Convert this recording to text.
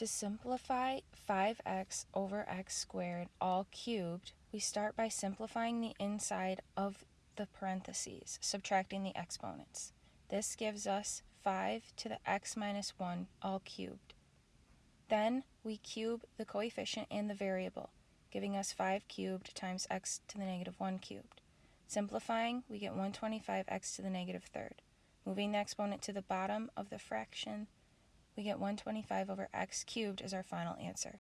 To simplify 5x over x squared all cubed, we start by simplifying the inside of the parentheses, subtracting the exponents. This gives us 5 to the x minus 1 all cubed. Then we cube the coefficient and the variable, giving us 5 cubed times x to the negative 1 cubed. Simplifying, we get 125x to the negative third. Moving the exponent to the bottom of the fraction, we get 125 over x cubed as our final answer.